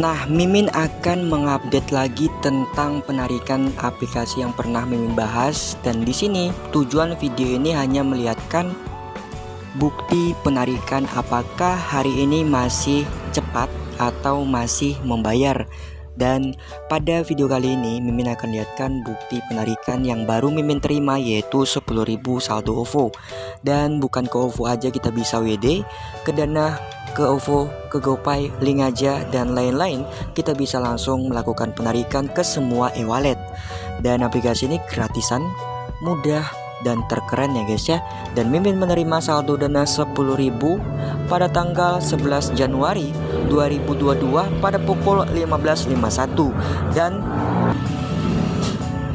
Nah, Mimin akan mengupdate lagi tentang penarikan aplikasi yang pernah Mimin bahas dan di sini tujuan video ini hanya melihatkan bukti penarikan apakah hari ini masih cepat atau masih membayar. Dan pada video kali ini Mimin akan lihatkan bukti penarikan yang baru Mimin terima yaitu 10.000 saldo OVO. Dan bukan ke OVO aja kita bisa WD, ke Dana ke OVO, ke GoPay, link aja, dan lain-lain, kita bisa langsung melakukan penarikan ke semua e-wallet. Dan aplikasi ini gratisan, mudah, dan terkeren ya guys ya. Dan Mimin menerima saldo dana 10.000 pada tanggal 11 Januari 2022 pada pukul 15.51 dan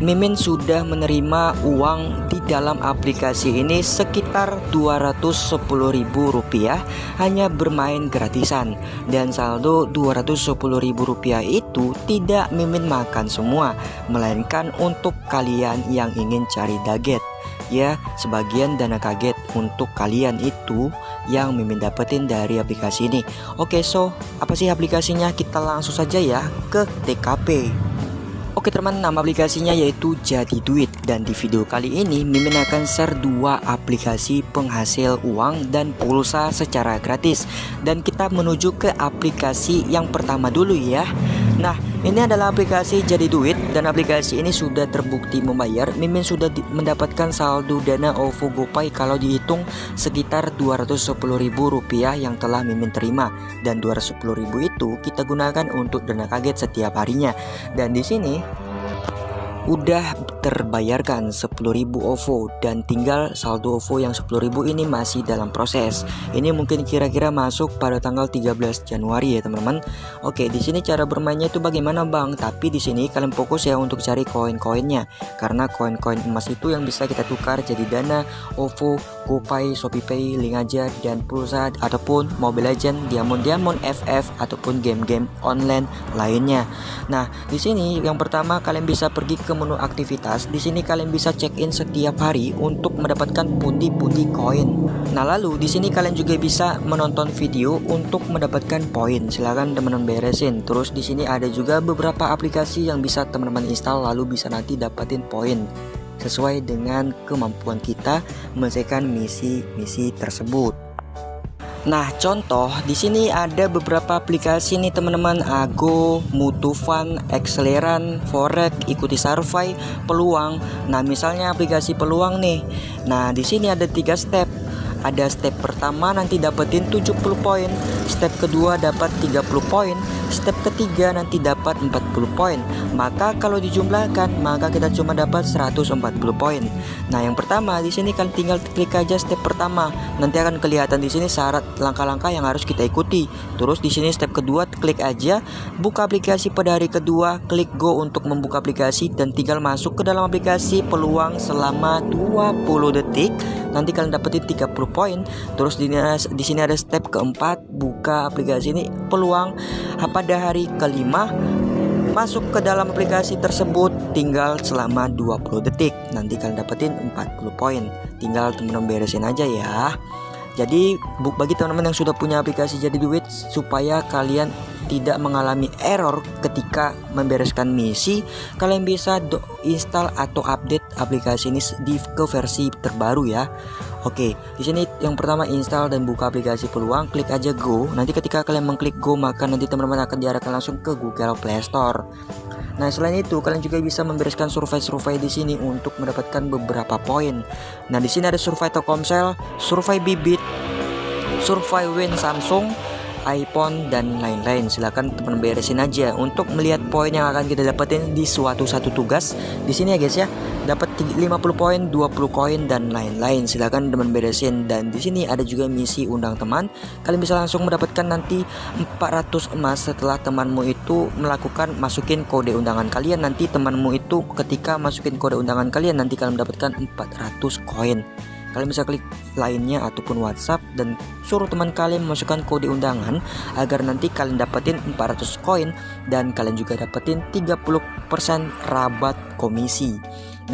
Mimin sudah menerima uang di dalam aplikasi ini sekitar Rp210.000 hanya bermain gratisan. Dan saldo Rp210.000 itu tidak Mimin makan semua melainkan untuk kalian yang ingin cari daget. Ya sebagian dana kaget untuk kalian itu yang Mimin dapetin dari aplikasi ini. Oke so apa sih aplikasinya? Kita langsung saja ya ke TKP Oke teman, nama aplikasinya yaitu Jadi Duit dan di video kali ini Mimin akan share dua aplikasi penghasil uang dan pulsa secara gratis dan kita menuju ke aplikasi yang pertama dulu ya. Nah, ini adalah aplikasi Jadi Duit dan aplikasi ini sudah terbukti membayar. Mimin sudah mendapatkan saldo dana OVO GoPay kalau dihitung sekitar Rp210.000 yang telah Mimin terima dan Rp210.000 itu kita gunakan untuk dana kaget setiap harinya. Dan di sini udah terbayarkan 10.000 OVO dan tinggal saldo OVO yang 10.000 ini masih dalam proses. Ini mungkin kira-kira masuk pada tanggal 13 Januari ya teman-teman. Oke, di sini cara bermainnya itu bagaimana Bang? Tapi di sini kalian fokus ya untuk cari koin-koinnya karena koin-koin emas itu yang bisa kita tukar jadi dana OVO, GoPay, ShopeePay, link aja dan pulsa ataupun Mobile Legend, Diamond Diamond FF ataupun game-game online lainnya. Nah, di sini yang pertama kalian bisa pergi ke menu aktivitas, di sini kalian bisa check-in setiap hari untuk mendapatkan pundi-pundi koin. Nah, lalu di sini kalian juga bisa menonton video untuk mendapatkan poin. Silahkan teman-teman beresin. Terus di sini ada juga beberapa aplikasi yang bisa teman-teman install lalu bisa nanti dapatin poin sesuai dengan kemampuan kita menyelesaikan misi-misi tersebut. Nah, contoh di sini ada beberapa aplikasi nih teman-teman Ago, Mutufan, Acceleran, Forex, ikuti survey, peluang. Nah, misalnya aplikasi peluang nih. Nah, di sini ada tiga step ada step pertama nanti dapetin 70 poin step kedua dapat 30 poin step ketiga nanti dapat 40 poin. Maka kalau dijumlahkan maka kita cuma dapat 140 poin. Nah yang pertama di sini kan tinggal klik aja step pertama. Nanti akan kelihatan di sini syarat langkah-langkah yang harus kita ikuti. Terus di sini step kedua klik aja buka aplikasi pada hari kedua klik go untuk membuka aplikasi dan tinggal masuk ke dalam aplikasi peluang selama 20 detik. Nanti kalian dapetin 30 poin. Terus di, di sini ada step keempat buka aplikasi ini peluang pada hari kelima masuk ke dalam aplikasi tersebut tinggal selama 20 detik. Nanti kalian dapetin 40 poin. Tinggal temen-temen beresin aja ya. Jadi bagi teman-teman yang sudah punya aplikasi jadi duit supaya kalian tidak mengalami error ketika membereskan misi, kalian bisa install atau update aplikasi ini di ke versi terbaru ya. Oke, di sini yang pertama install dan buka aplikasi peluang, klik aja go. Nanti ketika kalian mengklik go, maka nanti teman-teman akan diarahkan langsung ke Google Play Store. Nah, selain itu kalian juga bisa membereskan survei-survei di sini untuk mendapatkan beberapa poin. Nah, di sini ada survei Telkomsel, survei Bibit, survei Win Samsung, iPhone dan lain-lain. Silahkan teman beresin aja untuk melihat poin yang akan kita dapetin di suatu satu tugas. Di sini ya guys ya. Dapat 50 poin 20 koin dan lain-lain. Silahkan teman beresin. Dan di sini ada juga misi undang teman. Kalian bisa langsung mendapatkan nanti 400 emas setelah temanmu itu melakukan masukin kode undangan kalian. Nanti temanmu itu ketika masukin kode undangan kalian nanti kalian mendapatkan 400 koin Kalian bisa klik lainnya ataupun WhatsApp dan suruh teman kalian memasukkan kode undangan agar nanti kalian dapetin 400 koin dan kalian juga dapetin 30% rabat komisi.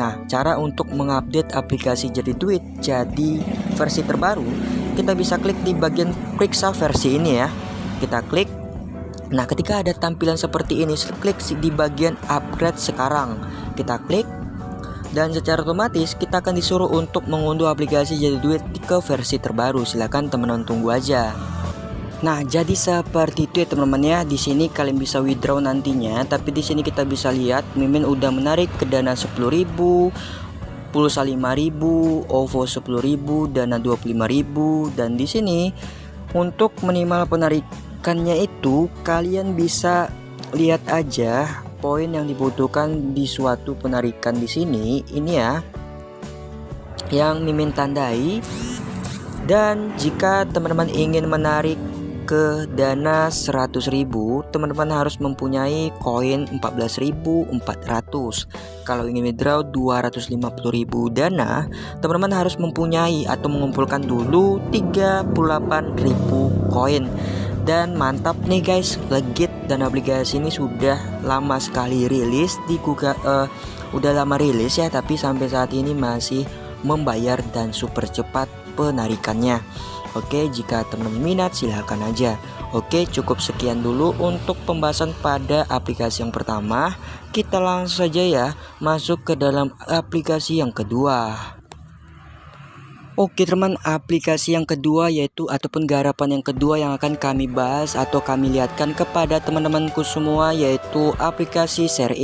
Nah, cara untuk mengupdate aplikasi jadi duit jadi versi terbaru, kita bisa klik di bagian periksa versi ini ya. Kita klik Nah, ketika ada tampilan seperti ini, klik di bagian upgrade sekarang. Kita klik dan secara otomatis kita akan disuruh untuk mengunduh aplikasi jadi duit ke versi terbaru. Silahkan teman-teman tunggu aja. Nah, jadi seperti itu ya teman-teman ya. Di sini kalian bisa withdraw nantinya, tapi di sini kita bisa lihat Mimin udah menarik ke dana 10.000, pulsa 5000, OVO 10000, dana 25000 dan di sini untuk minimal penarikannya itu kalian bisa lihat aja poin yang dibutuhkan di suatu penarikan di sini ini ya yang mimin tandai dan jika teman-teman ingin menarik ke dana 100.000 teman-teman harus mempunyai koin 14.400 kalau ingin withdraw 250.000 dana teman-teman harus mempunyai atau mengumpulkan dulu 38.000 koin dan mantap nih guys legit dan aplikasi ini sudah lama sekali rilis di Google uh, udah lama rilis ya tapi sampai saat ini masih membayar dan super cepat penarikannya Oke, jika teman minat silahkan aja. Oke, cukup sekian dulu untuk pembahasan pada aplikasi yang pertama. Kita langsung saja ya masuk ke dalam aplikasi yang kedua. Oke teman aplikasi yang kedua yaitu ataupun garapan yang kedua yang akan kami bahas atau kami lihatkan kepada teman-temanku semua yaitu aplikasi Share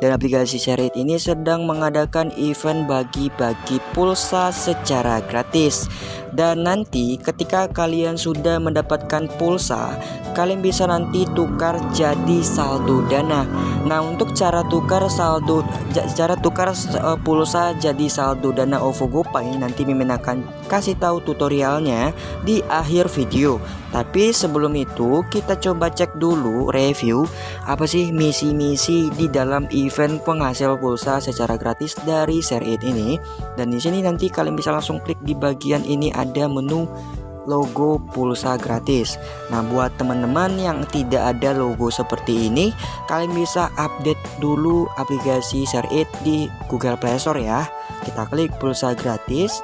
dan aplikasi Share ini sedang mengadakan event bagi-bagi pulsa secara gratis dan nanti ketika kalian sudah mendapatkan pulsa kalian bisa nanti tukar jadi saldo dana. Nah untuk cara tukar saldo cara tukar uh, pulsa jadi saldo dana OVO GoPay nanti Mimin akan kasih tahu tutorialnya di akhir video. Tapi sebelum itu kita coba cek dulu review apa sih misi-misi di dalam event penghasil pulsa secara gratis dari It ini. Dan di sini nanti kalian bisa langsung klik di bagian ini ada menu logo pulsa gratis. Nah buat teman-teman yang tidak ada logo seperti ini Kalian bisa update dulu aplikasi Share It di Google Play Store ya. Kita klik pulsa gratis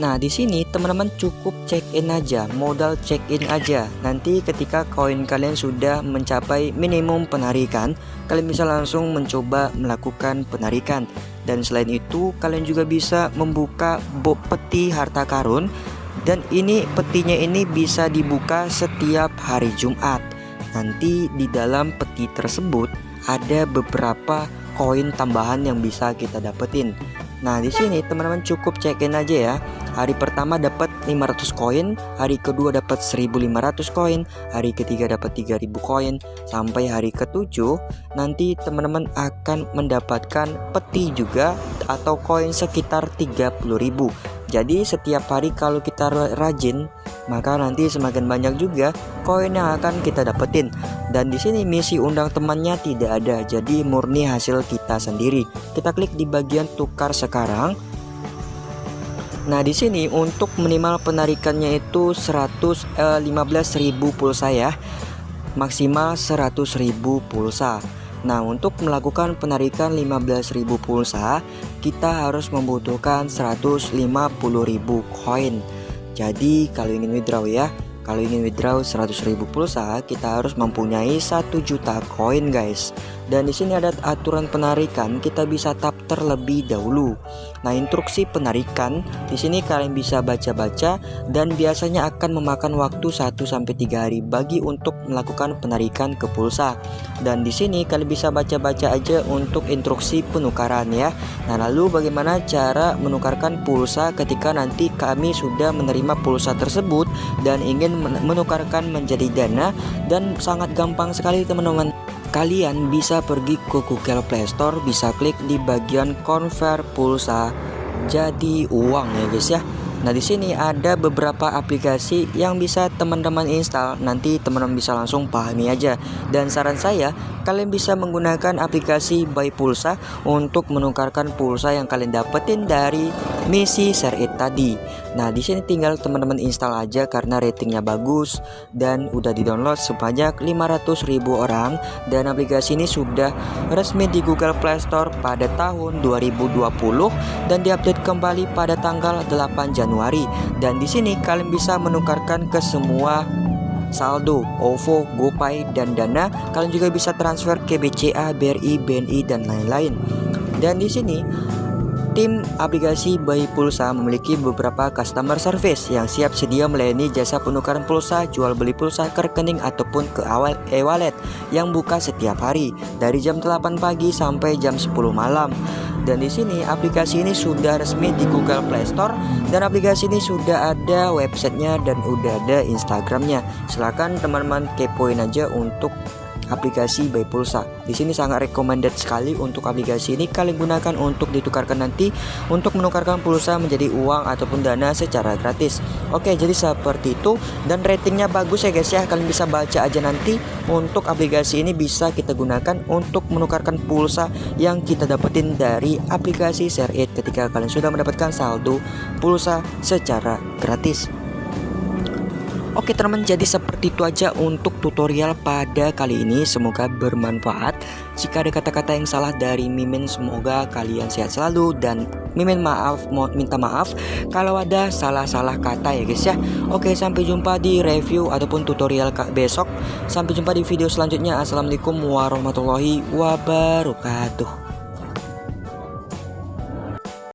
Nah, di sini teman-teman cukup check in aja, modal check in aja. Nanti ketika koin kalian sudah mencapai minimum penarikan, kalian bisa langsung mencoba melakukan penarikan. Dan selain itu, kalian juga bisa membuka peti harta karun dan ini petinya ini bisa dibuka setiap hari Jumat. Nanti di dalam peti tersebut ada beberapa koin tambahan yang bisa kita dapetin. Nah, di sini teman-teman cukup check in aja ya. Hari pertama dapat 500 koin, hari kedua dapat 1500 koin, hari ketiga dapat 3000 koin, sampai hari ketujuh nanti teman-teman akan mendapatkan peti juga atau koin sekitar 30.000. Jadi setiap hari kalau kita rajin maka nanti semakin banyak juga koin yang akan kita dapetin. Dan di sini misi undang temannya tidak ada, jadi murni hasil kita sendiri. Kita klik di bagian tukar sekarang Nah, di sini untuk minimal penarikannya itu 115.000 eh, pulsa ya. Maksimal 100.000 pulsa. Nah, untuk melakukan penarikan 15.000 pulsa, kita harus membutuhkan 150.000 koin. Jadi, kalau ingin withdraw ya, kalau ingin withdraw 100.000 pulsa, kita harus mempunyai 1 juta koin, guys. Dan di sini ada aturan penarikan, kita bisa tap terlebih dahulu. Nah, instruksi penarikan di sini kalian bisa baca-baca dan biasanya akan memakan waktu 1 sampai 3 hari bagi untuk melakukan penarikan ke pulsa. Dan di sini kalian bisa baca-baca aja untuk instruksi penukaran ya. Nah, lalu bagaimana cara menukarkan pulsa ketika nanti kami sudah menerima pulsa tersebut dan ingin menukarkan menjadi dana dan sangat gampang sekali teman-teman kalian bisa pergi ke Google Play Store bisa klik di bagian convert pulsa. Jadi uang ya guys ya Nah di sini ada beberapa aplikasi yang bisa teman-teman install. Nanti teman-teman bisa langsung pahami aja. Dan saran saya kalian bisa menggunakan aplikasi Buy Pulsa untuk menukarkan pulsa yang kalian dapetin dari misi share it tadi. Nah di sini tinggal teman-teman install aja karena ratingnya bagus dan udah di download sebanyak 500.000 orang. Dan aplikasi ini sudah resmi di Google Play Store pada tahun 2020 dan diupdate kembali pada tanggal 8 Januari Januari dan di sini kalian bisa menukarkan ke semua saldo, OVO, GoPay, dan Dana. Kalian juga bisa transfer ke BCA, BRI, BNI, dan lain-lain. Dan di sini Tim aplikasi Bayi Pulsa memiliki beberapa customer service yang siap sedia melayani jasa penukaran pulsa, jual beli pulsa ke rekening ataupun ke awal e-wallet yang buka setiap hari dari jam 8 pagi sampai jam 10 malam. Dan di sini aplikasi ini sudah resmi di Google Play Store dan aplikasi ini sudah ada websitenya dan udah ada Instagramnya. Silahkan teman-teman kepoin aja untuk aplikasi Buy Pulsa. Di sini sangat recommended sekali untuk aplikasi ini kalian gunakan untuk ditukarkan nanti untuk menukarkan pulsa menjadi uang ataupun dana secara gratis. Oke, jadi seperti itu dan ratingnya bagus ya guys ya. Kalian bisa baca aja nanti untuk aplikasi ini bisa kita gunakan untuk menukarkan pulsa yang kita dapetin dari aplikasi Share It ketika kalian sudah mendapatkan saldo pulsa secara gratis. Oke teman jadi seperti itu aja untuk tutorial pada kali ini. Semoga bermanfaat. Jika ada kata-kata yang salah dari Mimin Semoga kalian sehat selalu. Dan Mimin maaf mau minta maaf Kalau ada salah-salah kata ya guys ya. Oke sampai jumpa di review ataupun tutorial besok. Sampai jumpa di video selanjutnya. Assalamualaikum warahmatullahi wabarakatuh